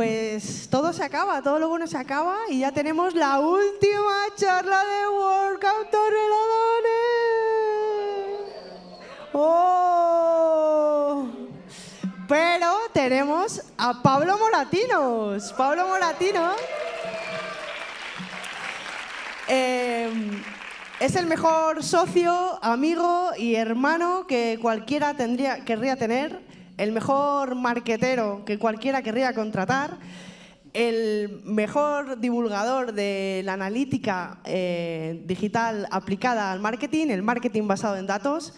pues todo se acaba, todo lo bueno se acaba y ya tenemos la última charla de Workout Torrelodones. ¡Oh! Pero tenemos a Pablo Moratinos. Pablo Moratinos eh, es el mejor socio, amigo y hermano que cualquiera tendría, querría tener el mejor marquetero que cualquiera querría contratar, el mejor divulgador de la analítica eh, digital aplicada al marketing, el marketing basado en datos.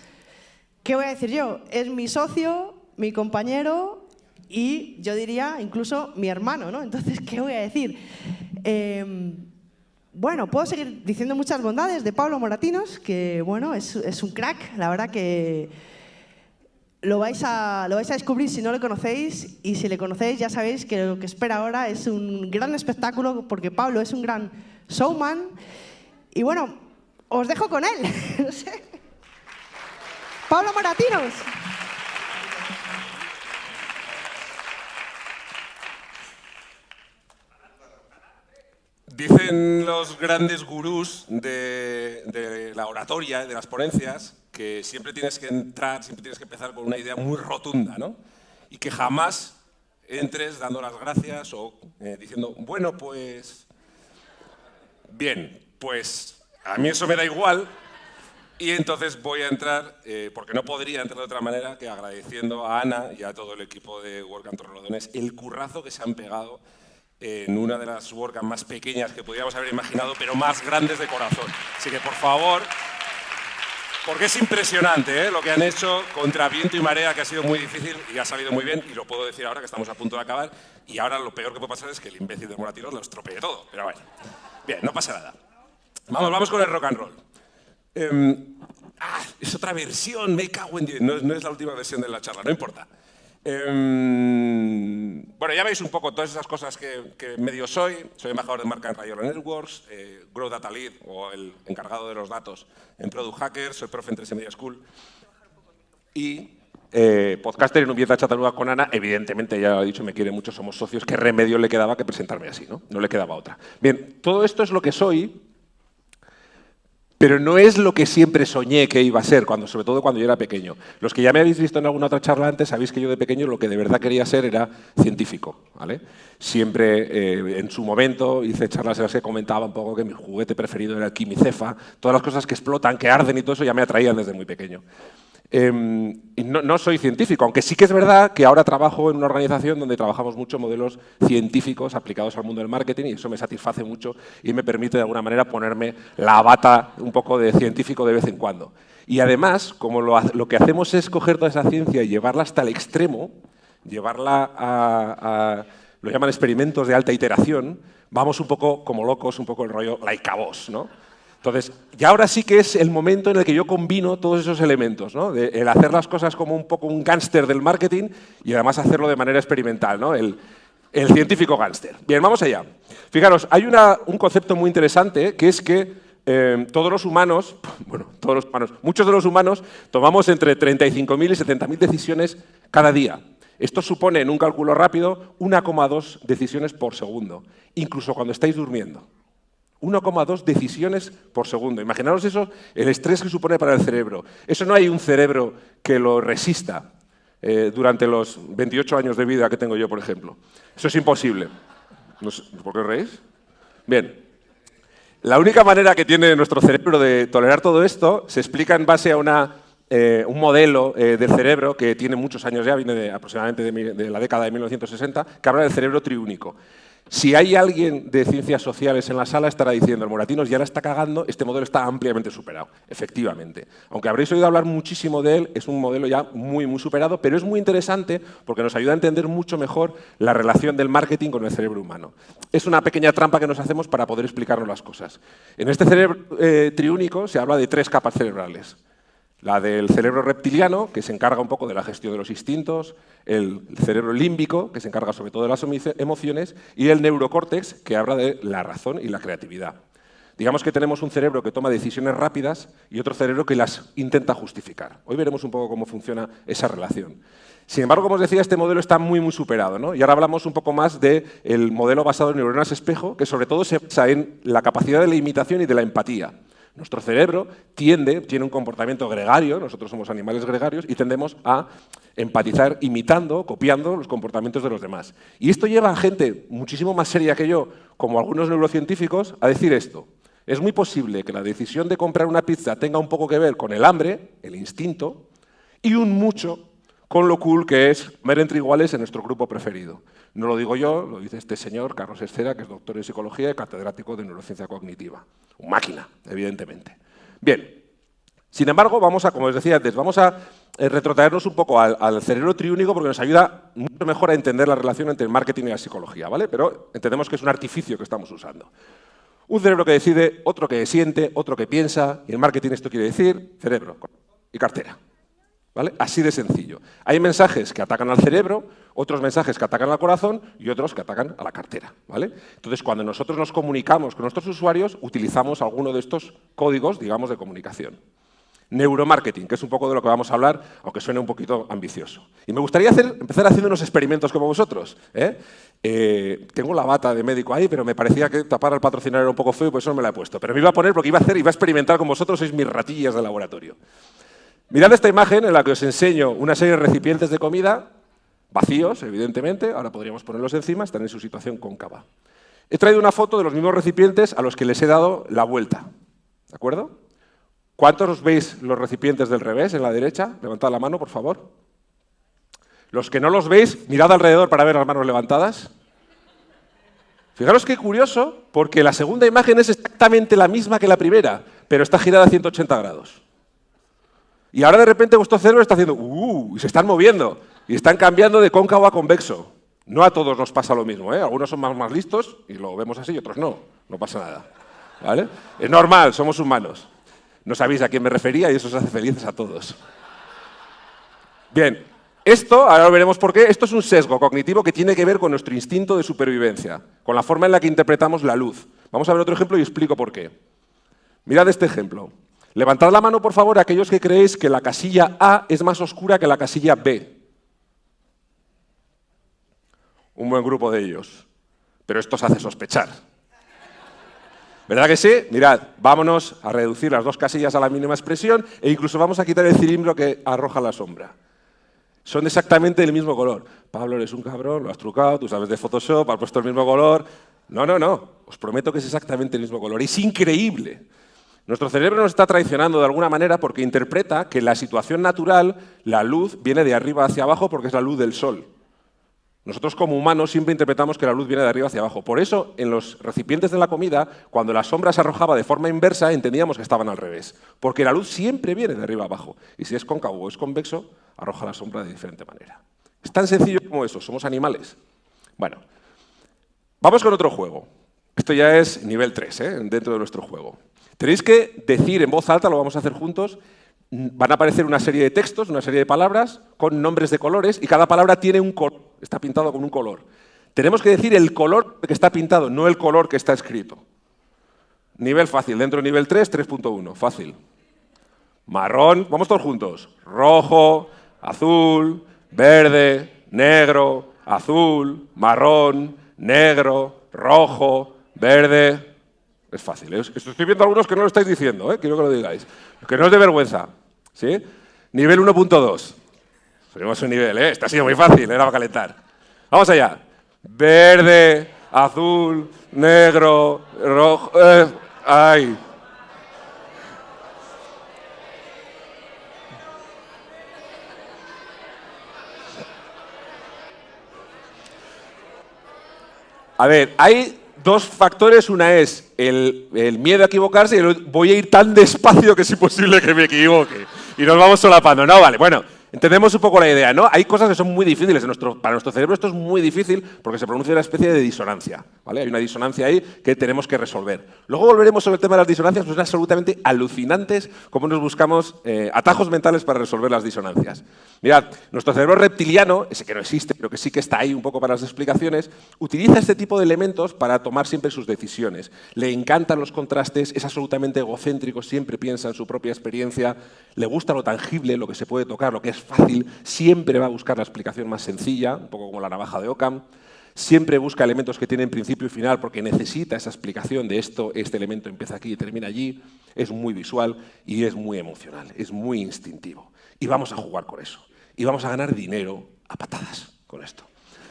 ¿Qué voy a decir yo? Es mi socio, mi compañero y yo diría incluso mi hermano, ¿no? Entonces, ¿qué voy a decir? Em, bueno, puedo seguir diciendo muchas bondades de Pablo Moratinos, que bueno, es, es un crack, la verdad que lo vais, a, lo vais a descubrir si no lo conocéis y si le conocéis ya sabéis que lo que espera ahora es un gran espectáculo porque Pablo es un gran showman y bueno, os dejo con él. Pablo Moratinos. Dicen los grandes gurús de, de la oratoria, de las ponencias, que siempre tienes que entrar, siempre tienes que empezar con una idea muy rotunda, ¿no? Y que jamás entres dando las gracias o eh, diciendo, bueno, pues... Bien, pues a mí eso me da igual y entonces voy a entrar, eh, porque no podría entrar de otra manera que agradeciendo a Ana y a todo el equipo de WordCamp Torrelodones el currazo que se han pegado en una de las WordCamp más pequeñas que podríamos haber imaginado, pero más grandes de corazón. Así que, por favor, porque es impresionante ¿eh? lo que han hecho contra viento y marea, que ha sido muy difícil y ha salido muy bien, y lo puedo decir ahora que estamos a punto de acabar, y ahora lo peor que puede pasar es que el imbécil de Moratinos lo estropee todo, pero bueno. Bien, no pasa nada. Vamos, vamos con el rock and roll. Em, ah, es otra versión, me cago en... No, no es la última versión de la charla, no importa. Em, bueno, ya veis un poco todas esas cosas que, medio soy. Soy embajador de marca en Rayola Networks, eh, Grow Data Lead o el encargado de los datos en Product Hacker, soy profe en 3 Media School. Y eh, podcaster en un Vieta Chataluga con Ana, evidentemente, ya lo ha dicho, me quiere mucho, somos socios, ¿qué remedio le quedaba que presentarme así? No, no le quedaba otra. Bien, todo esto es lo que soy, pero no es lo que siempre soñé que iba a ser, cuando, sobre todo cuando yo era pequeño. Los que ya me habéis visto en alguna otra charla antes, sabéis que yo de pequeño lo que de verdad quería ser era científico. ¿vale? Siempre, eh, en su momento, hice charlas en las que comentaba un poco que mi juguete preferido era el quimicefa, todas las cosas que explotan, que arden y todo eso ya me atraían desde muy pequeño. Em, no, soy científico, aunque sí que es verdad que ahora trabajo en una organización donde trabajamos mucho modelos científicos aplicados al mundo del marketing y eso me satisface mucho y me permite de alguna manera ponerme la bata un poco de científico de vez en cuando. Y además, como lo, que hacemos es coger toda esa ciencia y llevarla hasta el extremo, llevarla a, lo llaman experimentos de alta iteración, vamos un poco como locos, un poco el rollo like a ¿no? Entonces, ya ahora sí que es el momento en el que yo combino todos esos elementos, ¿no? el hacer las cosas como un poco un gángster del marketing y además hacerlo de manera experimental, ¿no? el, científico gángster. Bien, vamos allá. Fijaros, hay un concepto muy interesante que es que eh, todos los humanos, bueno, todos los humanos, muchos de los humanos tomamos entre 35.000 y 70.000 decisiones cada día. Esto supone, en un cálculo rápido, 1,2 decisiones por segundo, incluso cuando estáis durmiendo. 1,2 decisiones por segundo. Imaginaros eso, el estrés que supone para el cerebro. Eso no hay un cerebro que lo resista eh, durante los 28 años de vida que tengo yo, por ejemplo. Eso es imposible. ¿Por qué reís? Bien. La única manera que tiene nuestro cerebro de tolerar todo esto se explica en base a una, eh, un modelo eh, del cerebro que tiene muchos años ya, viene aproximadamente de, de la década de 1960, que habla del cerebro triúnico. Si hay alguien de ciencias sociales en la sala, estará diciendo, el Moratinos ya la está cagando, este modelo está ampliamente superado, efectivamente. Aunque habréis oído hablar muchísimo de él, es un modelo ya muy, muy superado, pero es muy interesante porque nos ayuda a entender mucho mejor la relación del marketing con el cerebro humano. Es una pequeña trampa que nos hacemos para poder explicarnos las cosas. En este cerebro eh, triúnico se habla de tres capas cerebrales. La del cerebro reptiliano, que se encarga un poco de la gestión de los instintos, el cerebro límbico, que se encarga sobre todo de las emociones, y el neurocórtex, que habla de la razón y la creatividad. Digamos que tenemos un cerebro que toma decisiones rápidas y otro cerebro que las intenta justificar. Hoy veremos un poco cómo funciona esa relación. Sin embargo, como os decía, este modelo está muy, muy superado. ¿no? Y ahora hablamos un poco más del modelo basado en neuronas espejo, que sobre todo se basa en la capacidad de la imitación y de la empatía. Nuestro cerebro tiende, tiene un comportamiento gregario, nosotros somos animales gregarios, y tendemos a empatizar imitando, copiando los comportamientos de los demás. Y esto lleva a gente muchísimo más seria que yo, como algunos neurocientíficos, a decir esto. Es muy posible que la decisión de comprar una pizza tenga un poco que ver con el hambre, el instinto, y un mucho con lo cool que es comer entre iguales en nuestro grupo preferido. No lo digo yo, lo dice este señor, Carlos Escera, que es doctor en psicología y catedrático de neurociencia cognitiva. Un máquina, evidentemente. Bien, sin embargo, vamos a, como os decía antes, vamos a eh, retrotraernos un poco al, cerebro triúnico porque nos ayuda mucho mejor a entender la relación entre el marketing y la psicología, ¿vale? Pero entendemos que es un artificio que estamos usando. Un cerebro que decide, otro que siente, otro que piensa, y el marketing esto quiere decir cerebro y cartera. Así de sencillo. Hay mensajes que atacan al cerebro, otros mensajes que atacan al corazón y otros que atacan a la cartera. ¿vale? Entonces, cuando nosotros nos comunicamos con nuestros usuarios, utilizamos alguno de estos códigos, digamos, de comunicación. Neuromarketing, que es un poco de lo que vamos a hablar, aunque suene un poquito ambicioso. Y me gustaría empezar haciendo unos experimentos como vosotros. ¿eh? Eh, tengo la bata de médico ahí, pero me parecía que tapar al patrocinador era un poco feo y por eso no me la he puesto. Pero me iba a poner porque iba a hacer, iba a experimentar con vosotros, sois mis ratillas de laboratorio. Mirad esta imagen en la que os enseño una serie de recipientes de comida, vacíos, evidentemente, ahora podríamos ponerlos encima, están en su situación cóncava. He traído una foto de los mismos recipientes a los que les he dado la vuelta. ¿De acuerdo? ¿Cuántos veis los recipientes del revés, en la derecha? Levantad la mano, por favor. Los que no los veis, mirad alrededor para ver las manos levantadas. Fijaros qué curioso, porque la segunda imagen es exactamente la misma que la primera, pero está girada a 180 grados. Y ahora de repente vuestro cerebro está haciendo ¡uh! y se están moviendo y están cambiando de cóncavo a convexo. No a todos nos pasa lo mismo, ¿eh? Algunos son más, más listos y lo vemos así y otros no. No pasa nada. ¿Vale? Es normal, somos humanos. No sabéis a quién me refería y eso os hace felices a todos. Bien, esto, ahora veremos por qué, esto es un sesgo cognitivo que tiene que ver con nuestro instinto de supervivencia, con la forma en la que interpretamos la luz. Vamos a ver otro ejemplo y explico por qué. Mirad este ejemplo. Levantad la mano, por favor, aquellos que creéis que la casilla A es más oscura que la casilla B. Un buen grupo de ellos. Pero esto os hace sospechar. ¿Verdad que sí? Mirad, vámonos a reducir las dos casillas a la mínima expresión e incluso vamos a quitar el cilindro que arroja la sombra. Son exactamente del mismo color. Pablo, eres un cabrón, lo has trucado, tú sabes de Photoshop, has puesto el mismo color. No, no, no. Os prometo que es exactamente el mismo color. Es increíble. Nuestro cerebro nos está traicionando de alguna manera porque interpreta que la situación natural la luz viene de arriba hacia abajo porque es la luz del sol. Nosotros como humanos siempre interpretamos que la luz viene de arriba hacia abajo. Por eso, en los recipientes de la comida, cuando la sombra se arrojaba de forma inversa, entendíamos que estaban al revés. Porque la luz siempre viene de arriba abajo. Y si es cóncavo o es convexo, arroja la sombra de diferente manera. Es tan sencillo como eso, somos animales. Bueno, vamos con otro juego. Esto ya es nivel 3, ¿eh? dentro de nuestro juego. Tenéis que decir en voz alta, lo vamos a hacer juntos, van a aparecer una serie de textos, una serie de palabras con nombres de colores y cada palabra tiene un color, está pintado con un color. Tenemos que decir el color que está pintado, no el color que está escrito. Nivel fácil, dentro de nivel 3, 3.1, fácil. Marrón, vamos todos juntos. Rojo, azul, verde, negro, azul, marrón, negro, rojo, verde, es fácil. ¿eh? Estoy viendo algunos que no lo estáis diciendo, ¿eh? quiero que lo digáis. Que no es de vergüenza. ¿sí? Nivel 1.2. Tenemos un nivel, ¿eh? Está siendo muy fácil, era para calentar. Vamos allá. Verde, azul, negro, rojo... Eh, ¡Ay! A ver, hay dos factores. Una es el, miedo a equivocarse y el, voy a ir tan despacio que es imposible que me equivoque. Y nos vamos solapando. No, vale, bueno, Entendemos un poco la idea, ¿no? Hay cosas que son muy difíciles. para nuestro cerebro esto es muy difícil porque se produce una especie de disonancia. ¿vale? Hay una disonancia ahí que tenemos que resolver. Luego volveremos sobre el tema de las disonancias, pues son absolutamente alucinantes cómo nos buscamos eh, atajos mentales para resolver las disonancias. Mirad, nuestro cerebro reptiliano, ese que no existe, pero que sí que está ahí un poco para las explicaciones, utiliza este tipo de elementos para tomar siempre sus decisiones. Le encantan los contrastes, es absolutamente egocéntrico, siempre piensa en su propia experiencia, le gusta lo tangible, lo que se puede tocar, lo que es fácil, siempre va a buscar la explicación más sencilla, un poco como la navaja de Occam, siempre busca elementos que tienen principio y final porque necesita esa explicación de esto, este elemento empieza aquí y termina allí, es muy visual y es muy emocional, es muy instintivo. Y vamos a jugar con eso. Y vamos a ganar dinero a patadas con esto.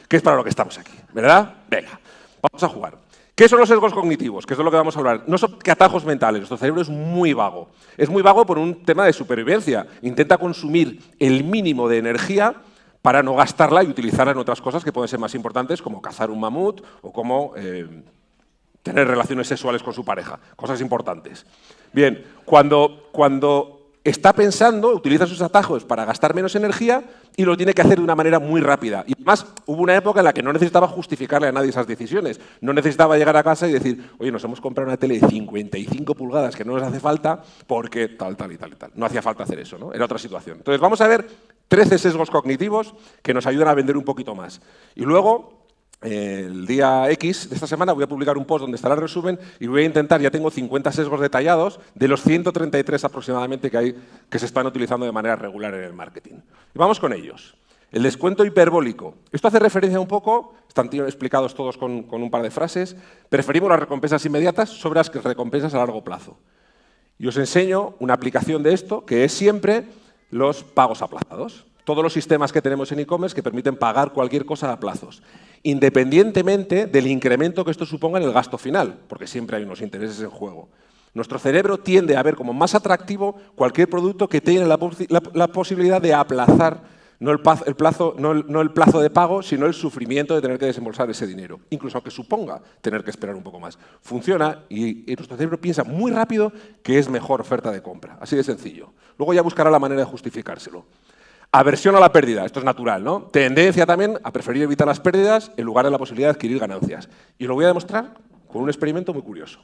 Que es para lo que estamos aquí, ¿verdad? Venga, vamos a jugar. ¿Qué son los sesgos cognitivos? Que es lo que vamos a hablar. No son atajos mentales, nuestro cerebro es muy vago. Es muy vago por un tema de supervivencia. Intenta consumir el mínimo de energía para no gastarla y utilizarla en otras cosas que pueden ser más importantes, como cazar un mamut o como eh, tener relaciones sexuales con su pareja. Cosas importantes. Bien, cuando, cuando está pensando, utiliza sus atajos para gastar menos energía y lo tiene que hacer de una manera muy rápida. Y además, hubo una época en la que no necesitaba justificarle a nadie esas decisiones. No necesitaba llegar a casa y decir, oye, nos hemos comprado una tele de 55 pulgadas que no nos hace falta porque tal, tal y tal y tal. No hacía falta hacer eso, ¿no? Era otra situación. Entonces, vamos a ver 13 sesgos cognitivos que nos ayudan a vender un poquito más. Y luego el día X de esta semana voy a publicar un post donde estará el resumen y voy a intentar, ya tengo 50 sesgos detallados de los 133 aproximadamente que, hay, que se están utilizando de manera regular en el marketing. Y vamos con ellos. El descuento hiperbólico. Esto hace referencia un poco, están explicados todos con, con un par de frases, preferimos las recompensas inmediatas sobre las recompensas a largo plazo. Y os enseño una aplicación de esto que es siempre los pagos aplazados todos los sistemas que tenemos en e-commerce que permiten pagar cualquier cosa a plazos, independientemente del incremento que esto suponga en el gasto final, porque siempre hay unos intereses en juego. Nuestro cerebro tiende a ver como más atractivo cualquier producto que tenga la, posibilidad de aplazar no el, plazo, no, el, plazo, de pago, sino el sufrimiento de tener que desembolsar ese dinero, incluso aunque suponga tener que esperar un poco más. Funciona y, y, nuestro cerebro piensa muy rápido que es mejor oferta de compra, así de sencillo. Luego ya buscará la manera de justificárselo. Aversión a la pérdida, esto es natural, ¿no? Tendencia también a preferir evitar las pérdidas en lugar de la posibilidad de adquirir ganancias. Y lo voy a demostrar con un experimento muy curioso.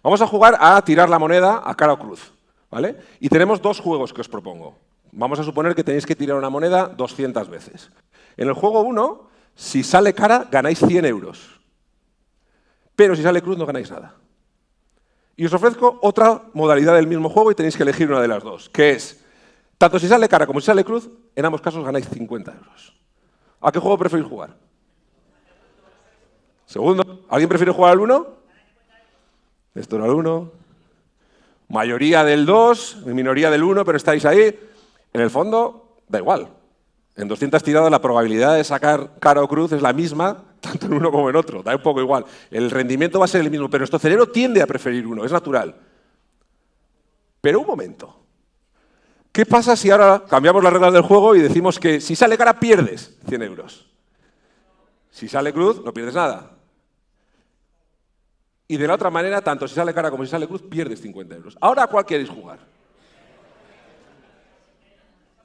Vamos a jugar a tirar la moneda a cara o cruz, ¿vale? Y tenemos dos juegos que os propongo. Vamos a suponer que tenéis que tirar una moneda 200 veces. En el juego 1, si sale cara, ganáis 100 euros. Pero si sale cruz, no ganáis nada. Y os ofrezco otra modalidad del mismo juego y tenéis que elegir una de las dos, que es tanto si sale cara como si sale cruz, en ambos casos ganáis 50 euros. ¿A qué juego preferís jugar? Segundo, ¿alguien prefiere jugar al 1? Esto era el 1. Mayoría del 2, minoría del 1, pero estáis ahí. En el fondo, da igual. En 200 tiradas la probabilidad de sacar cara o cruz es la misma, tanto en uno como en otro. Da un poco igual. El rendimiento va a ser el mismo, pero nuestro cerebro tiende a preferir uno, es natural. Pero un momento. ¿Qué pasa si ahora cambiamos las reglas del juego y decimos que si sale cara pierdes 100 euros? Si sale cruz, no pierdes nada. Y de la otra manera, tanto si sale cara como si sale cruz, pierdes 50 euros. Ahora, ¿a cuál queréis jugar?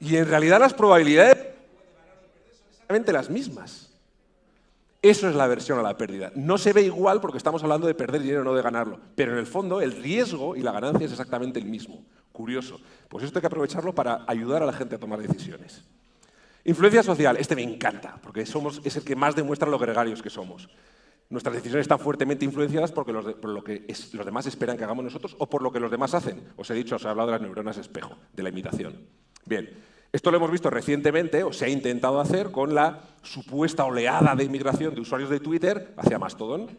Y en realidad las probabilidades son exactamente las mismas. Eso es la aversión a la pérdida. No se ve igual porque estamos hablando de perder dinero, no de ganarlo. Pero en el fondo, el riesgo y la ganancia es exactamente el mismo. Curioso. Pues esto hay que aprovecharlo para ayudar a la gente a tomar decisiones. Influencia social. Este me encanta, porque somos, es el que más demuestra lo gregarios que somos. Nuestras decisiones están fuertemente influenciadas por lo que los demás esperan que hagamos nosotros o por lo que los demás hacen. Os he dicho, os he hablado de las neuronas espejo, de la imitación. Bien, esto lo hemos visto recientemente, o se ha intentado hacer, con la supuesta oleada de inmigración de usuarios de Twitter hacia Mastodon,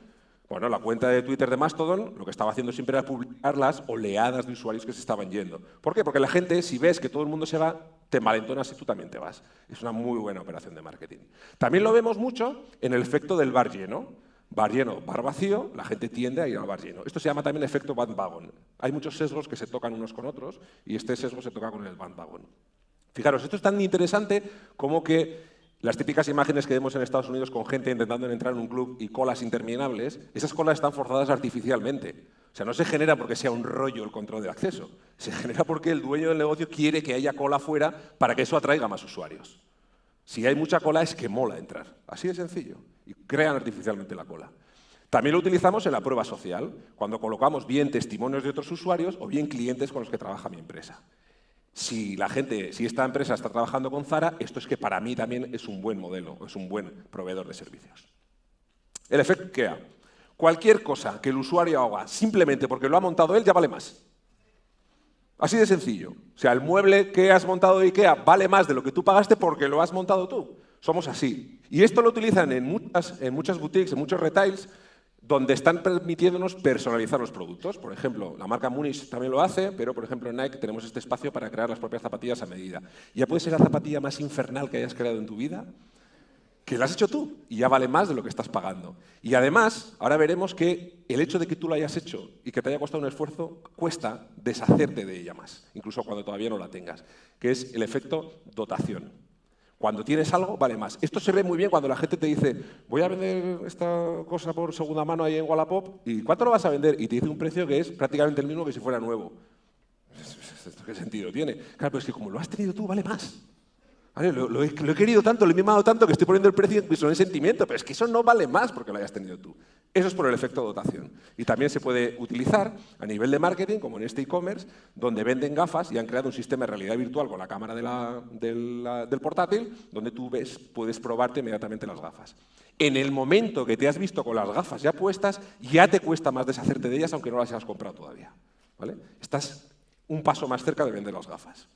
bueno, la cuenta de Twitter de Mastodon lo que estaba haciendo siempre era publicar las oleadas de usuarios que se estaban yendo. ¿Por qué? Porque la gente, si ves que todo el mundo se va, te malentonas y tú también te vas. Es una muy buena operación de marketing. También lo vemos mucho en el efecto del bar lleno. Bar lleno, bar vacío, la gente tiende a ir al bar lleno. Esto se llama también efecto bandwagon. Hay muchos sesgos que se tocan unos con otros y este sesgo se toca con el bandwagon. Fijaros, esto es tan interesante como que Las típicas imágenes que vemos en Estados Unidos con gente intentando entrar en un club y colas interminables, esas colas están forzadas artificialmente. O sea, no se genera porque sea un rollo el control de acceso, se genera porque el dueño del negocio quiere que haya cola fuera para que eso atraiga más usuarios. Si hay mucha cola es que mola entrar, así de sencillo, y crean artificialmente la cola. También lo utilizamos en la prueba social, cuando colocamos bien testimonios de otros usuarios o bien clientes con los que trabaja mi empresa si la gente, si esta empresa está trabajando con Zara, esto es que para mí también es un buen modelo, es un buen proveedor de servicios. El efecto IKEA. Cualquier cosa que el usuario haga simplemente porque lo ha montado él ya vale más. Así de sencillo. O sea, el mueble que has montado de IKEA vale más de lo que tú pagaste porque lo has montado tú. Somos así. Y esto lo utilizan en muchas, en muchas boutiques, en muchos retails, donde están permitiéndonos personalizar los productos. Por ejemplo, la marca Munich también lo hace, pero por ejemplo en Nike tenemos este espacio para crear las propias zapatillas a medida. Ya puede ser la zapatilla más infernal que hayas creado en tu vida, que la has hecho tú y ya vale más de lo que estás pagando. Y además, ahora veremos que el hecho de que tú lo hayas hecho y que te haya costado un esfuerzo, cuesta deshacerte de ella más, incluso cuando todavía no la tengas, que es el efecto dotación. Cuando tienes algo, vale más. Esto se ve muy bien cuando la gente te dice, voy a vender esta cosa por segunda mano ahí en Wallapop, ¿y cuánto lo vas a vender? Y te dice un precio que es prácticamente el mismo que si fuera nuevo. ¿Qué sentido tiene? Claro, pero es que como lo has tenido tú, vale más. Lo, he, querido tanto, lo he mimado tanto que estoy poniendo el precio en sentimiento, pero es que eso no vale más porque lo hayas tenido tú. Eso es por el efecto dotación. Y también se puede utilizar a nivel de marketing, como en este e-commerce, donde venden gafas y han creado un sistema de realidad virtual con la cámara del portátil, donde tú ves, puedes probarte inmediatamente las gafas. En el momento que te has visto con las gafas ya puestas, ya te cuesta más deshacerte de ellas, aunque no las hayas comprado todavía. ¿vale? Estás un paso más cerca de vender las gafas.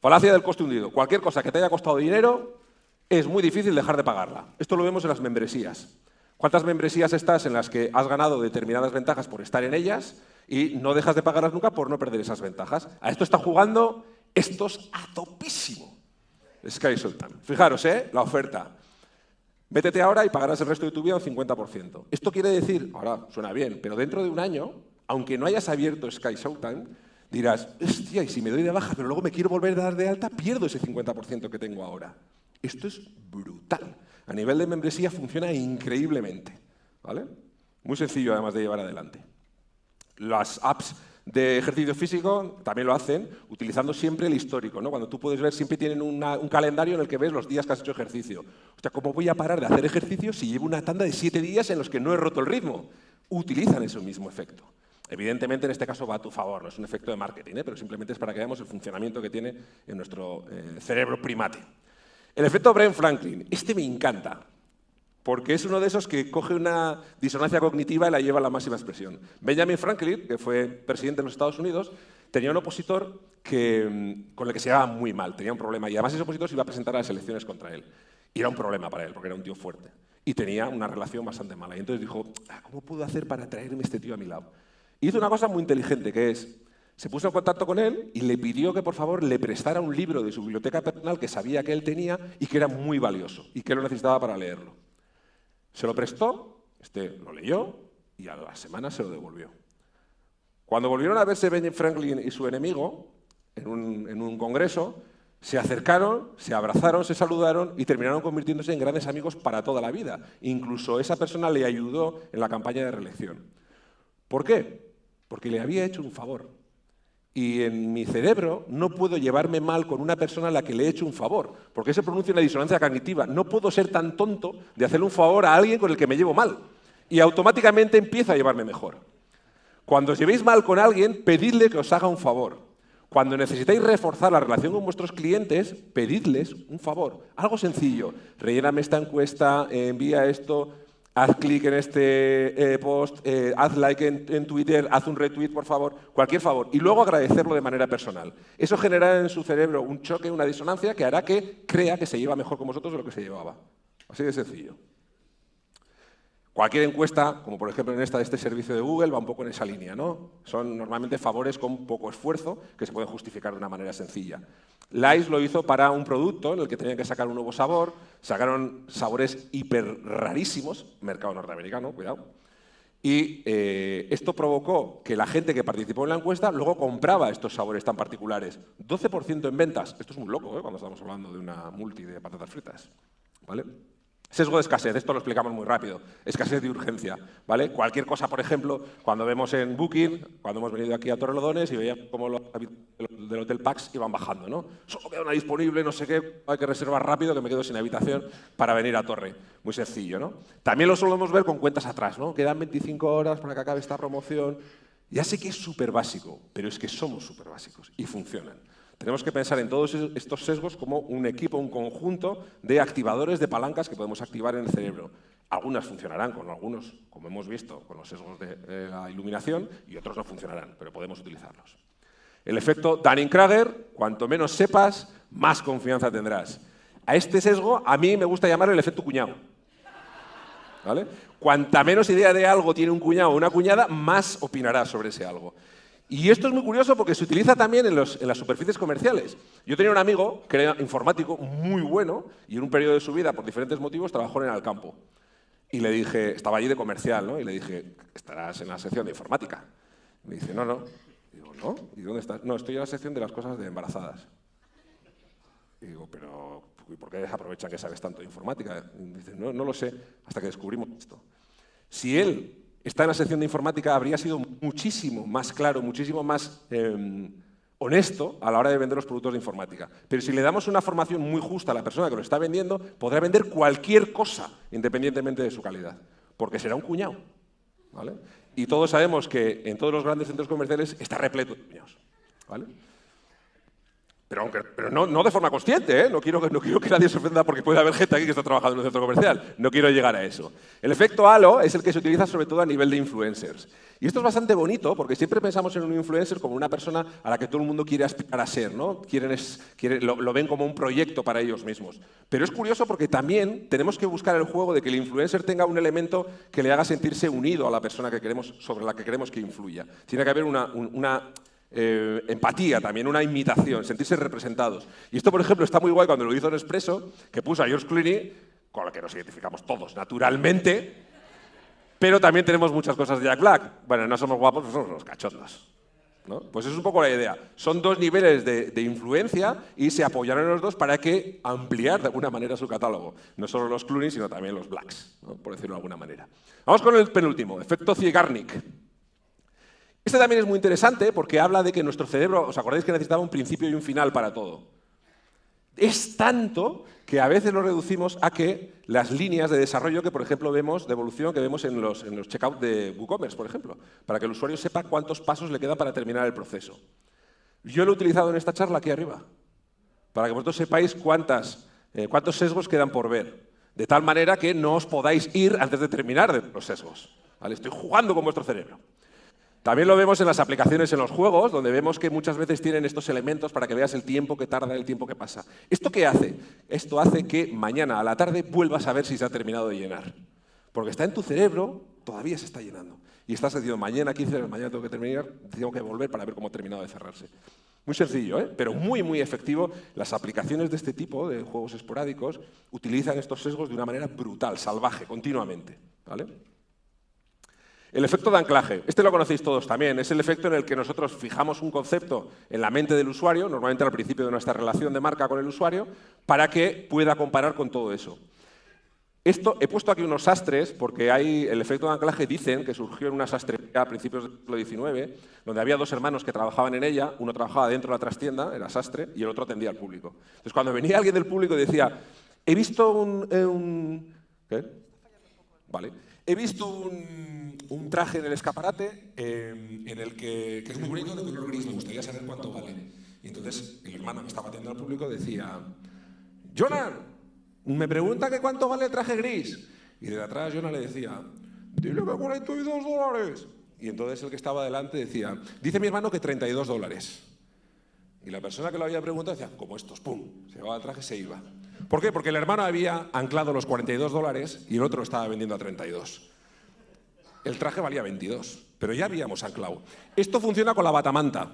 Falacia del coste hundido. Cualquier cosa que te haya costado dinero es muy difícil dejar de pagarla. Esto lo vemos en las membresías. ¿Cuántas membresías estás en las que has ganado determinadas ventajas por estar en ellas y no dejas de pagarlas nunca por no perder esas ventajas? A esto está jugando estos a topísimo. Sky Sultan. Fijaros, ¿eh? La oferta. Métete ahora y pagarás el resto de tu vida un 50%. Esto quiere decir, ahora suena bien, pero dentro de un año, aunque no hayas abierto Sky Showtime, dirás, hostia, y si me doy de baja, pero luego me quiero volver a dar de alta, pierdo ese 50% que tengo ahora. Esto es brutal. A nivel de membresía funciona increíblemente. ¿vale? Muy sencillo, además, de llevar adelante. Las apps de ejercicio físico también lo hacen, utilizando siempre el histórico. ¿no? Cuando tú puedes ver, siempre tienen un calendario en el que ves los días que has hecho ejercicio. O sea, ¿cómo voy a parar de hacer ejercicio si llevo una tanda de siete días en los que no he roto el ritmo? Utilizan ese mismo efecto. Evidentemente, en este caso va a tu favor, no es un efecto de marketing, ¿eh? pero simplemente es para que veamos el funcionamiento que tiene en nuestro eh, cerebro primate. El efecto Brent Franklin, este me encanta, porque es uno de esos que coge una disonancia cognitiva y la lleva a la máxima expresión. Benjamin Franklin, que fue presidente de los Estados Unidos, tenía un opositor que, mm, con el que se llevaba muy mal, tenía un problema, y además ese opositor se iba a presentar a las elecciones contra él. Y era un problema para él, porque era un tío fuerte. Y tenía una relación bastante mala. Y entonces dijo, ah, ¿cómo puedo hacer para traerme este tío a mi lado? hizo una cosa muy inteligente, que es, se puso en contacto con él y le pidió que por favor le prestara un libro de su biblioteca personal que sabía que él tenía y que era muy valioso y que lo necesitaba para leerlo. Se lo prestó, este lo leyó y a la semana se lo devolvió. Cuando volvieron a verse Benjamin Franklin y su enemigo en un, en un congreso, se acercaron, se abrazaron, se saludaron y terminaron convirtiéndose en grandes amigos para toda la vida. Incluso esa persona le ayudó en la campaña de reelección. ¿Por qué? porque le había hecho un favor. Y en mi cerebro no puedo llevarme mal con una persona a la que le he hecho un favor, porque se pronuncia una disonancia cognitiva. No puedo ser tan tonto de hacerle un favor a alguien con el que me llevo mal. Y automáticamente empiezo a llevarme mejor. Cuando os llevéis mal con alguien, pedidle que os haga un favor. Cuando necesitáis reforzar la relación con vuestros clientes, pedidles un favor. Algo sencillo. Relléname esta encuesta, envía esto, haz clic en este eh, post, eh, haz like en, Twitter, haz un retweet, por favor, cualquier favor, y luego agradecerlo de manera personal. Eso genera en su cerebro un choque, una disonancia que hará que crea que se lleva mejor con vosotros de lo que se llevaba. Así de sencillo. Cualquier encuesta, como por ejemplo en esta de este servicio de Google, va un poco en esa línea. ¿no? Son normalmente favores con poco esfuerzo que se pueden justificar de una manera sencilla. Lice lo hizo para un producto en el que tenían que sacar un nuevo sabor, sacaron sabores hiper rarísimos, mercado norteamericano, cuidado, Y eh, esto provocó que la gente que participó en la encuesta luego compraba estos sabores tan particulares. 12% en ventas. Esto es muy loco ¿eh? cuando estamos hablando de una multi de patatas fritas. ¿Vale? Sesgo de escasez, esto lo explicamos muy rápido. Escasez de urgencia, ¿vale? Cualquier cosa, por ejemplo, cuando vemos en Booking, cuando hemos venido aquí a Torrelodones y veíamos cómo los del Hotel Pax iban bajando, ¿no? Solo queda una disponible, no sé qué, hay que reservar rápido que me quedo sin habitación para venir a Torre. Muy sencillo, ¿no? También lo solemos ver con cuentas atrás, ¿no? Quedan 25 horas para que acabe esta promoción. Ya sé que es súper básico, pero es que somos súper básicos y funcionan. Tenemos que pensar en todos estos sesgos como un equipo, un conjunto de activadores de palancas que podemos activar en el cerebro. Algunas funcionarán con algunos, como hemos visto, con los sesgos de eh, la iluminación, y otros no funcionarán, pero podemos utilizarlos. El efecto Dunning-Kruger, cuanto menos sepas, más confianza tendrás. A este sesgo a mí me gusta llamar el efecto cuñado. ¿Vale? Cuanta menos idea de algo tiene un cuñado o una cuñada, más opinará sobre ese algo. Y esto es muy curioso porque se utiliza también en, las superficies comerciales. Yo tenía un amigo que era informático muy bueno y en un periodo de su vida, por diferentes motivos, trabajó en el campo. Y le dije, estaba allí de comercial, ¿no? Y le dije, estarás en la sección de informática. Me dice, no, no. Digo, ¿no? ¿Y dónde estás? No, estoy en la sección de las cosas de embarazadas. Y digo, pero ¿y por qué aprovechan que sabes tanto de informática? Y dice, no, no lo sé, hasta que descubrimos esto. Si él está en la sección de informática, habría sido muchísimo más claro, muchísimo más em, honesto a la hora de vender los productos de informática. Pero si le damos una formación muy justa a la persona que lo está vendiendo, podrá vender cualquier cosa, independientemente de su calidad, porque será un cuñado. Y todos sabemos que en todos los grandes centros comerciales está repleto de cuñados. ¿vale? Pero, aunque, pero no, no, de forma consciente, ¿eh? no, quiero, no quiero que nadie se ofenda porque puede haber gente aquí que está trabajando en un centro comercial. No quiero llegar a eso. El efecto halo es el que se utiliza sobre todo a nivel de influencers. Y esto es bastante bonito porque siempre pensamos en un influencer como una persona a la que todo el mundo quiere aspirar a ser, ¿no? Quieren es, lo, lo, ven como un proyecto para ellos mismos. Pero es curioso porque también tenemos que buscar el juego de que el influencer tenga un elemento que le haga sentirse unido a la persona que queremos, sobre la que queremos que influya. Tiene que haber una, una eh, empatía también, una imitación, sentirse representados. Y esto, por ejemplo, está muy guay cuando lo hizo Nespresso, que puso a George Clooney, con el que nos identificamos todos, naturalmente, pero también tenemos muchas cosas de Jack Black. Bueno, no somos guapos, pues somos los cachondos. ¿no? Pues es un poco la idea. Son dos niveles de, influencia y se apoyaron los dos para que ampliar de alguna manera su catálogo. No solo los Clooney, sino también los Blacks, por decirlo de alguna manera. Vamos con el penúltimo, efecto Ziegarnik. Este también es muy interesante porque habla de que nuestro cerebro, ¿os acordáis que necesitaba un principio y un final para todo? Es tanto que a veces lo reducimos a que las líneas de desarrollo que, por ejemplo, vemos, de evolución que vemos en los, en los de WooCommerce, por ejemplo, para que el usuario sepa cuántos pasos le queda para terminar el proceso. Yo lo he utilizado en esta charla aquí arriba, para que vosotros sepáis eh, cuántos sesgos quedan por ver, de tal manera que no os podáis ir antes de terminar los sesgos. Estoy jugando con vuestro cerebro. También lo vemos en las aplicaciones en los juegos, donde vemos que muchas veces tienen estos elementos para que veas el tiempo que tarda, el tiempo que pasa. ¿Esto qué hace? Esto hace que mañana a la tarde vuelvas a ver si se ha terminado de llenar. Porque está en tu cerebro, todavía se está llenando. Y estás diciendo, mañana 15 horas, mañana tengo que terminar, tengo que volver para ver cómo ha terminado de cerrarse. Muy sencillo, ¿eh? pero muy, muy efectivo. Las aplicaciones de este tipo, de juegos esporádicos, utilizan estos sesgos de una manera brutal, salvaje, continuamente. ¿vale? El efecto de anclaje, este lo conocéis todos también, es el efecto en el que nosotros fijamos un concepto en la mente del usuario, normalmente al principio de nuestra relación de marca con el usuario, para que pueda comparar con todo eso. Esto, he puesto aquí unos sastres, porque hay, el efecto de anclaje dicen que surgió en una sastrería a principios del siglo XIX, donde había dos hermanos que trabajaban en ella, uno trabajaba dentro de la trastienda, era sastre, y el otro atendía al público. Entonces, cuando venía alguien del público y decía, he visto un... Eh, un. Vale. He visto un, traje en el escaparate eh, en el que, es muy bonito, de color gris, me gustaría saber cuánto vale. Y entonces el hermano que estaba atendiendo al público decía, Jonah, me pregunta que cuánto vale el traje gris. Y de atrás Jonah le decía, dile que 42 dólares. Y entonces el que estaba delante decía, dice mi hermano que 32 dólares. Y la persona que lo había preguntado decía, como estos, pum, se llevaba el traje se iba. ¿Por qué? Porque el hermano había anclado los 42 dólares y el otro estaba vendiendo a 32. El traje valía 22, pero ya habíamos anclado. Esto funciona con la batamanta.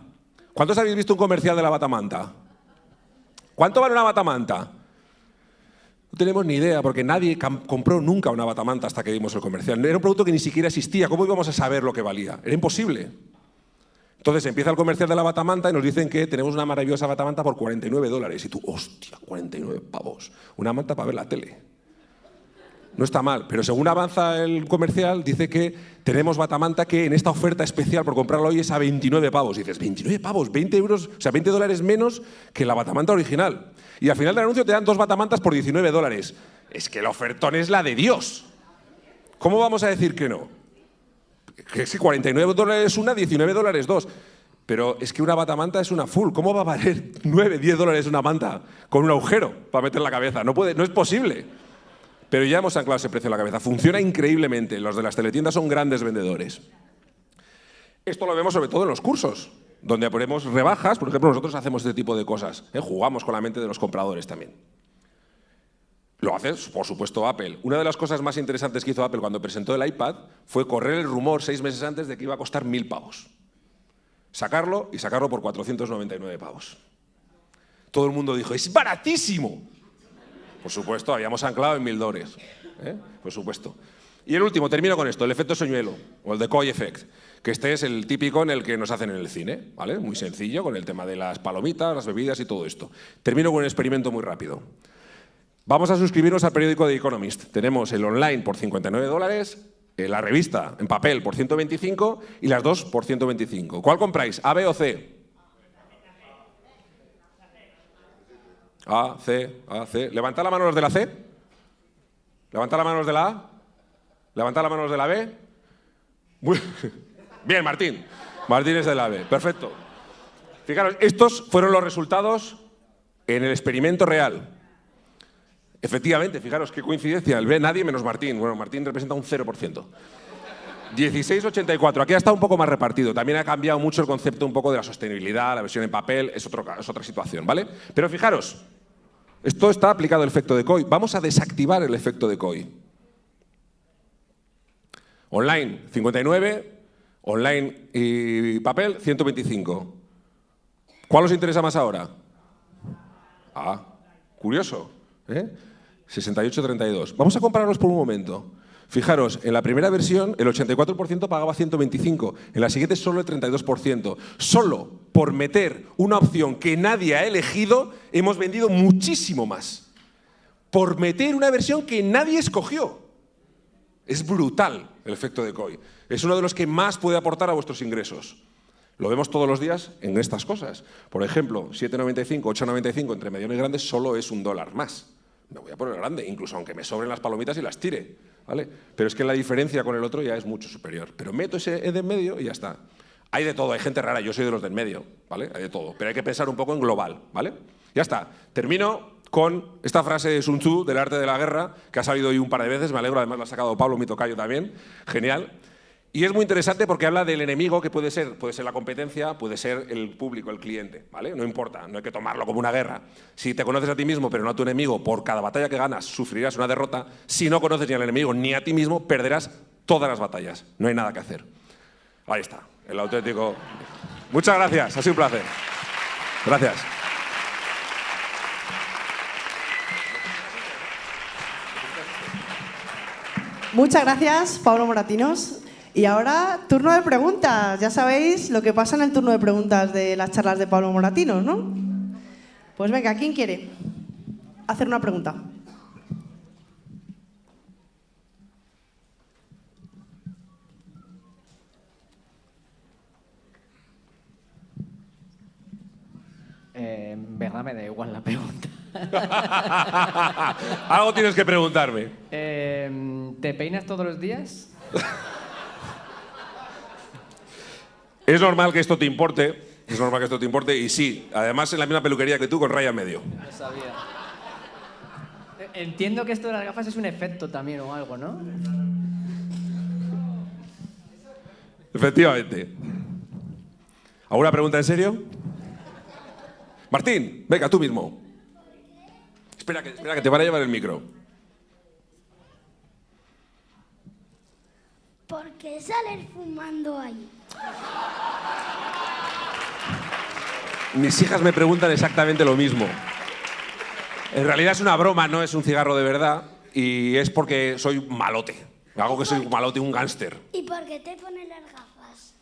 ¿Cuántos habéis visto un comercial de la batamanta? ¿Cuánto vale una batamanta? No tenemos ni idea, porque nadie compró nunca una batamanta hasta que dimos el comercial. Era un producto que ni siquiera existía. ¿Cómo íbamos a saber lo que valía? Era imposible. Entonces empieza el comercial de la batamanta y nos dicen que tenemos una maravillosa batamanta por 49 dólares. Y tú, hostia, 49 pavos. Una manta para ver la tele. No está mal, pero según avanza el comercial, dice que tenemos batamanta que en esta oferta especial por comprarlo hoy es a 29 pavos. Y dices, 29 pavos, 20 euros, o sea, 20 dólares menos que la batamanta original. Y al final del anuncio te dan dos batamantas por 19 dólares. Es que el ofertón es la de Dios. ¿Cómo vamos a decir que no? Que si 49 dólares una, 19 dólares dos. Pero es que una batamanta es una full. ¿Cómo va a valer 9, 10 dólares una manta con un agujero para meter la cabeza? No, puede, no es posible. Pero ya hemos anclado ese precio en la cabeza. Funciona increíblemente. Los de las teletiendas son grandes vendedores. Esto lo vemos sobre todo en los cursos, donde ponemos rebajas. Por ejemplo, nosotros hacemos este tipo de cosas. ¿eh? Jugamos con la mente de los compradores también. Lo hace, por supuesto, Apple. Una de las cosas más interesantes que hizo Apple cuando presentó el iPad fue correr el rumor seis meses antes de que iba a costar mil pavos. Sacarlo y sacarlo por 499 pavos. Todo el mundo dijo, es baratísimo. Por supuesto, habíamos anclado en mil dólares. ¿eh? Por supuesto. Y el último, termino con esto, el efecto soñuelo, o el decoy effect, que este es el típico en el que nos hacen en el cine, ¿vale? Muy sencillo, con el tema de las palomitas, las bebidas y todo esto. Termino con un experimento muy rápido. Vamos a suscribirnos al periódico The Economist. Tenemos el online por 59 dólares, eh, la revista en papel por 125 y las dos por 125. ¿Cuál compráis? ¿A, B o C? A, C, A, C. Levantad la mano los de la C. Levantad la mano los de la A. Levantad la mano los de la B. Bien, Martín. Martín es de la B. Perfecto. Fijaros, estos fueron los resultados en el experimento real. Efectivamente, fijaros qué coincidencia. El B nadie menos Martín. Bueno, Martín representa un 0%. 1684. Aquí ha estado un poco más repartido. También ha cambiado mucho el concepto un poco de la sostenibilidad, la versión en papel, es, otro, es otra situación, ¿vale? Pero fijaros, esto está aplicado el efecto de COI. Vamos a desactivar el efecto de COI. Online, 59. Online y papel, 125. ¿Cuál os interesa más ahora? Ah, curioso. ¿eh? 68-32. Vamos a compararlos por un momento. Fijaros, en la primera versión el 84% pagaba 125, en la siguiente solo el 32%. Solo por meter una opción que nadie ha elegido, hemos vendido muchísimo más. Por meter una versión que nadie escogió. Es brutal el efecto de COI. Es uno de los que más puede aportar a vuestros ingresos. Lo vemos todos los días en estas cosas. Por ejemplo, 7,95, 8,95 entre mediano y grande solo es un dólar más. Me voy a poner grande, incluso aunque me sobren las palomitas y las tire. ¿vale? Pero es que la diferencia con el otro ya es mucho superior. Pero meto ese E de en medio y ya está. Hay de todo, hay gente rara, yo soy de los del medio, ¿vale? Hay de todo, pero hay que pensar un poco en global, ¿vale? Ya está. Termino con esta frase de Sun Tzu, del arte de la guerra, que ha salido hoy un par de veces, me alegro, además la ha sacado Pablo, mi tocayo también, genial. Y es muy interesante porque habla del enemigo que puede ser, puede ser la competencia, puede ser el público, el cliente, ¿vale? No importa, no hay que tomarlo como una guerra. Si te conoces a ti mismo pero no a tu enemigo, por cada batalla que ganas sufrirás una derrota. Si no conoces ni al enemigo ni a ti mismo, perderás todas las batallas. No hay nada que hacer. Ahí está, el auténtico... Muchas gracias, ha sido un placer. Gracias. Muchas gracias, Pablo Moratinos. Y ahora, turno de preguntas. Ya sabéis lo que pasa en el turno de preguntas de las charlas de Pablo Moratinos, ¿no? Pues venga, ¿quién quiere hacer una pregunta? Eh, en verdad me da igual la pregunta. Algo tienes que preguntarme. Eh, ¿Te peinas todos los días? Es normal que esto te importe, es normal que esto te importe, y sí, además en la misma peluquería que tú, con raya medio. No sabía. Entiendo que esto de las gafas es un efecto también o algo, ¿no? Efectivamente. ¿Alguna pregunta en serio? Martín, venga, tú mismo. Espera que, espera que te van a llevar el micro. ¿Por qué sales fumando ahí? Mis hijas me preguntan exactamente lo mismo. En realidad es una broma, no es un cigarro de verdad. Y es porque soy malote. Hago que soy un malote, un gángster. ¿Y por qué te pones las gafas?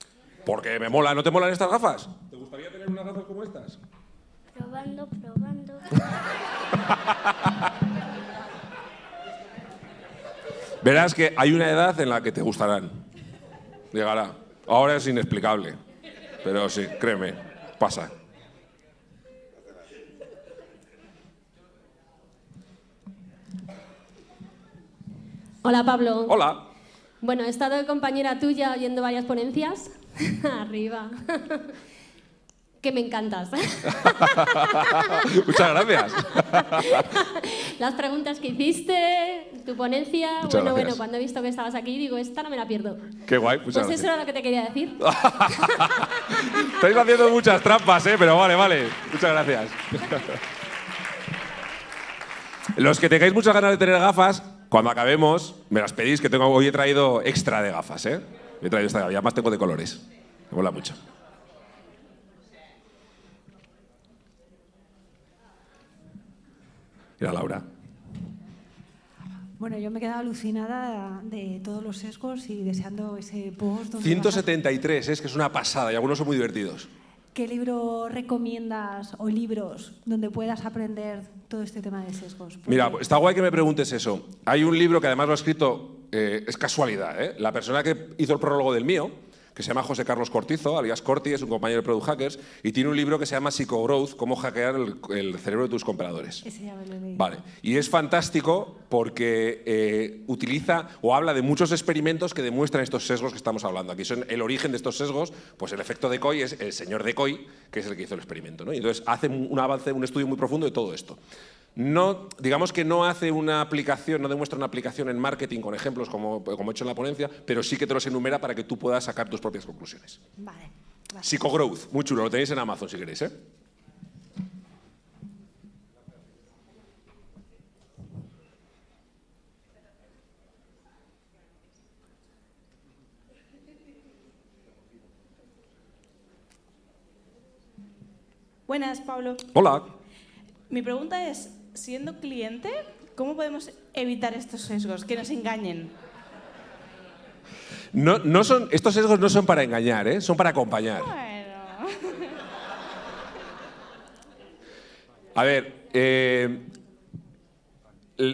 Porque me mola. ¿No te molan estas gafas? ¿Te gustaría tener unas gafas como estas? Probando, probando. Verás que hay una edad en la que te gustarán. Llegará. Ahora es inexplicable. Pero sí, créeme, pasa. Hola Pablo. Hola. Bueno, he estado de compañera tuya oyendo varias ponencias. Arriba. Que me encantas. Muchas gracias. Las preguntas que hiciste, tu ponencia. Muchas bueno, gracias. bueno, cuando he visto que estabas aquí, digo, esta no me la pierdo. Qué guay, muchas pues gracias. eso era lo que te quería decir. Estáis haciendo muchas trampas, ¿eh? Pero vale, vale. Muchas gracias. Los que tengáis muchas ganas de tener gafas, cuando acabemos, me las pedís, que tengo, hoy he traído extra de gafas, ¿eh? He traído esta, y además tengo de colores. Me mola mucho. Mira, Laura. Bueno, yo me he quedado alucinada de todos los sesgos y deseando ese post. donde vas a- 173, es que es una pasada y algunos son muy divertidos. ¿Qué libro recomiendas o libros donde puedas aprender todo este tema de sesgos? Porque- Mira, está guay que me preguntes eso. Hay un libro que además lo ha escrito, eh, es casualidad, ¿eh? la persona que hizo el prólogo del mío, que se llama José Carlos Cortizo, alias Corti, es un compañero de Product Hackers, y tiene un libro que se llama Psychogrowth, cómo hackear el, el cerebro de tus compradores. Ese ya me lo he leído. Vale, y es fantástico porque eh, utiliza o habla de muchos experimentos que demuestran estos sesgos que estamos hablando. Aquí son el origen de estos sesgos, pues el efecto Decoy es el señor Decoy, que es el que hizo el experimento. ¿no? Y entonces hace un un avance, un estudio muy profundo de todo esto. No, digamos que no hace una aplicación, no demuestra una aplicación en marketing con ejemplos como, como he hecho en la ponencia, pero sí que te los enumera para que tú puedas sacar tus propias conclusiones. Vale. gracias. Psychogrowth, muy chulo, lo tenéis en Amazon si queréis. ¿eh? Buenas, Pablo. Hola. Mi pregunta es, siendo cliente, ¿cómo podemos evitar estos sesgos, que nos engañen? No, no son, estos sesgos no son para engañar, ¿eh? son para acompañar. Bueno. A ver, eh,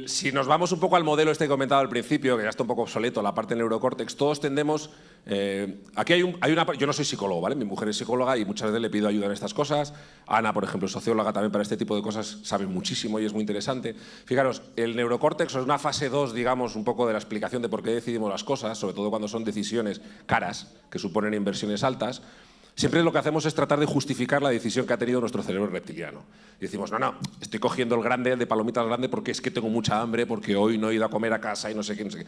si nos vamos un poco al modelo este que he comentado al principio, que ya está un poco obsoleto, la parte del neurocórtex, todos tendemos... eh, aquí hay, un- hay una... Yo no soy psicólogo, ¿vale? Mi mujer es psicóloga y muchas veces le pido ayuda en estas cosas. Ana, por ejemplo, socióloga también para este tipo de cosas, sabe muchísimo y es muy interesante. Fijaros, el neurocórtex es una fase 2, digamos, un poco de la explicación de por qué decidimos las cosas, sobre todo cuando son decisiones caras, que suponen inversiones altas. Siempre lo que hacemos es tratar de justificar la decisión que ha tenido nuestro cerebro reptiliano. Decimos, no, no, estoy cogiendo el grande, el de palomitas grande, porque es que tengo mucha hambre, porque hoy no he ido a comer a casa y no sé qué, no sé qué.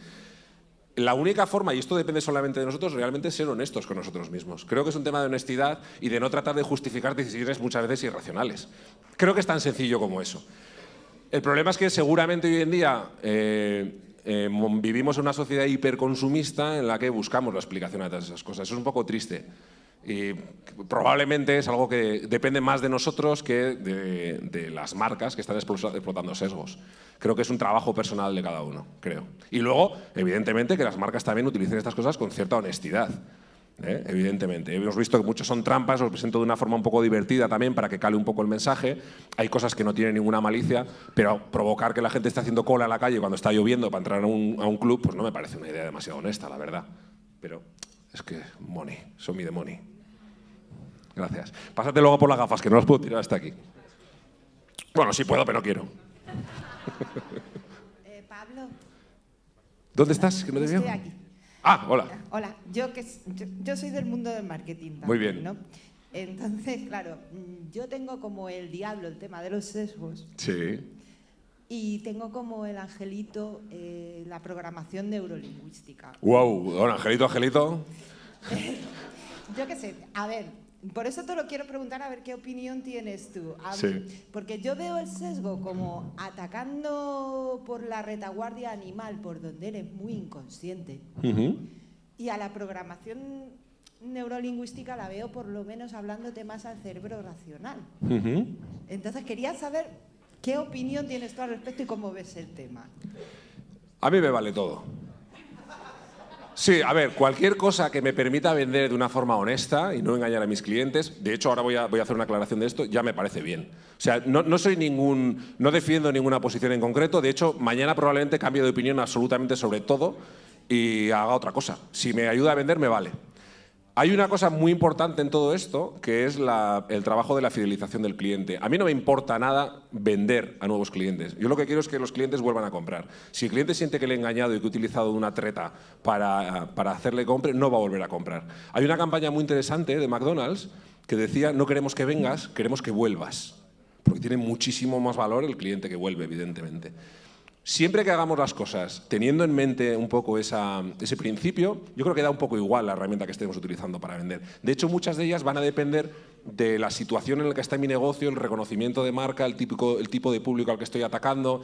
La única forma, y esto depende solamente de nosotros, realmente es ser honestos con nosotros mismos. Creo que es un tema de honestidad y de no tratar de justificar decisiones muchas veces irracionales. Creo que es tan sencillo como eso. El problema es que seguramente hoy en día eh, eh, vivimos en una sociedad hiperconsumista en la que buscamos la explicación a todas esas cosas. Eso es un poco triste. Y probablemente es algo que depende más de nosotros que de, de las marcas que están explo- explotando sesgos. Creo que es un trabajo personal de cada uno, creo. Y luego, evidentemente, que las marcas también utilicen estas cosas con cierta honestidad. ¿eh? Evidentemente. Hemos visto que muchos son trampas, os presento de una forma un poco divertida también para que cale un poco el mensaje. Hay cosas que no tienen ninguna malicia, pero provocar que la gente esté haciendo cola en la calle cuando está lloviendo para entrar a un, a un club, pues no me parece una idea demasiado honesta, la verdad. Pero es que money, son mi de money. Gracias. Pásate luego por las gafas, que no las puedo tirar hasta aquí. Bueno, sí puedo, pero no quiero. Eh, Pablo, ¿Dónde estás? Que no te estoy aquí. Ah, hola. Hola, yo, que, yo, yo soy del mundo del marketing también, Muy bien. ¿no? Entonces, claro, mm, yo tengo como el diablo el tema de los sesgos Sí. y tengo como el angelito eh, la programación neurolingüística. Wow, Angelito, Angelito. Yo qué sé, a ver, por eso te lo quiero preguntar a ver qué opinión tienes tú. A- Sí. Porque yo veo el sesgo como atacando por la retaguardia animal, por donde eres muy inconsciente. Ujú. Y a la programación neurolingüística la veo por lo menos hablándote más al cerebro racional. Ujú. Entonces quería saber ¿Qué opinión tienes tú al respecto y cómo ves el tema? A mí me vale todo. Sí, a ver, cualquier cosa que me permita vender de una forma honesta y no engañar a mis clientes, de hecho ahora voy a, voy a hacer una aclaración de esto, ya me parece bien. O sea, no, no soy ningún, no defiendo ninguna posición en concreto, de hecho mañana probablemente cambie de opinión absolutamente sobre todo y haga otra cosa. Si me ayuda a vender, me vale. Hay una cosa muy importante en todo esto, que es el trabajo de la fidelización del cliente. A mí no me importa nada vender a nuevos clientes. Yo lo que quiero es que los clientes vuelvan a comprar. Si el cliente siente que le he engañado y que he utilizado una treta para, para hacerle compre, no va a volver a comprar. Hay una campaña muy interesante de McDonald's que decía, no queremos que vengas, queremos que vuelvas. Porque tiene muchísimo más valor el cliente que vuelve, evidentemente. Siempre que hagamos las cosas teniendo en mente un poco ese principio, yo creo que da un poco igual la herramienta que estemos utilizando para vender. De hecho, muchas de ellas van a depender de la situación en la que está mi negocio, el reconocimiento de marca, el tipo de público al que estoy atacando.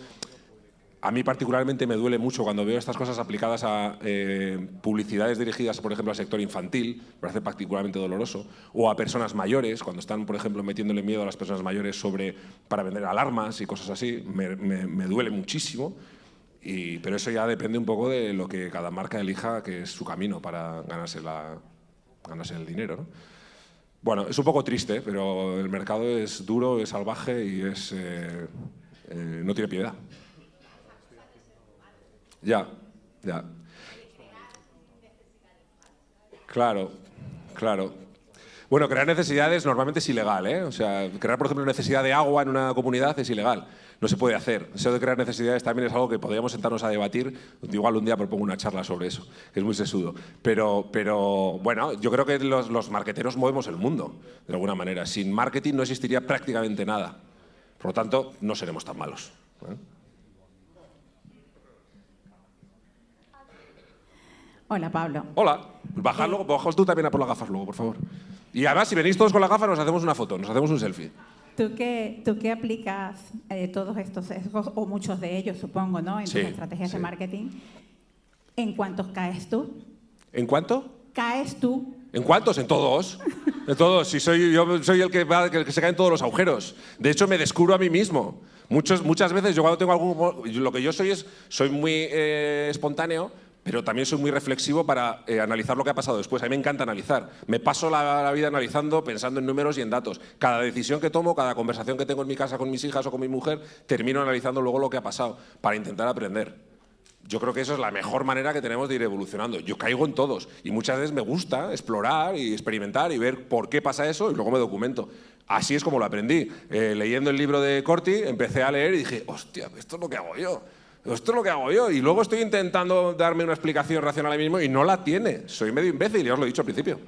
A mí particularmente me duele mucho cuando veo estas cosas aplicadas a eh, publicidades dirigidas, por ejemplo, al sector infantil, me parece particularmente doloroso, o a personas mayores, cuando están, por ejemplo, metiéndole miedo a las personas mayores sobre, para vender alarmas y cosas así, me, duele muchísimo. Pero eso ya depende un poco de lo que cada marca elija, que es su camino para ganarse, el dinero. ¿no? Bueno, es un poco triste, pero el mercado es duro, es salvaje y es, eh, eh, no tiene piedad. Ya, ya. Claro, claro. Bueno, crear necesidades normalmente es ilegal, ¿eh? O sea, crear, por ejemplo, necesidad de agua en una comunidad es ilegal. No se puede hacer. Eso de crear necesidades también es algo que podríamos sentarnos a debatir. Igual un día propongo una charla sobre eso, es muy sesudo. Pero, pero bueno, yo creo que los, los marqueteros movemos el mundo, de alguna manera. Sin marketing no existiría prácticamente nada. Por lo tanto, no seremos tan malos. ¿eh? Hola, Pablo. Hola. Bajad luego, bajaos tú también a por las gafas luego, por favor. Y además, si venís todos con las gafas, nos hacemos una foto, nos hacemos un selfie. ¿Tú qué, tú qué aplicas eh, todos estos sesgos, o muchos de ellos, supongo, ¿no? en Sí, tus estrategias de marketing? ¿En cuántos caes tú? ¿En cuánto? ¿Caes tú? ¿En cuántos? En todos. En todos. Si soy, yo soy el que, va, el que se cae en todos los agujeros. De hecho, me descubro a mí mismo. Muchos, muchas veces yo cuando tengo algún... Lo que yo soy es, soy muy eh, espontáneo, pero también soy muy reflexivo para eh, analizar lo que ha pasado después. A mí me encanta analizar. Me paso la, vida analizando, pensando en números y en datos. Cada decisión que tomo, cada conversación que tengo en mi casa con mis hijas o con mi mujer, termino analizando luego lo que ha pasado para intentar aprender. Yo creo que eso es la mejor manera que tenemos de ir evolucionando. Yo caigo en todos y muchas veces me gusta explorar y experimentar y ver por qué pasa eso y luego me documento. Así es como lo aprendí. Eh, leyendo el libro de Corti, empecé a leer y dije, hostia, esto es lo que hago yo. Esto es lo que hago yo. Y luego estoy intentando darme una explicación racional a mí mismo y no la tiene. Soy medio imbécil, ya os lo he dicho al principio.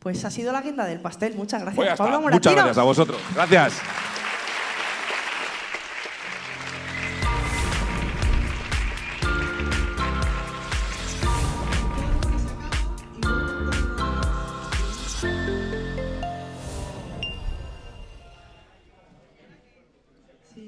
Pues ha sido la guinda del pastel. Muchas gracias, Pues. Pablo Muchas gracias a vosotros. Gracias.